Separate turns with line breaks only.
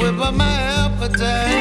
whip up my appetite.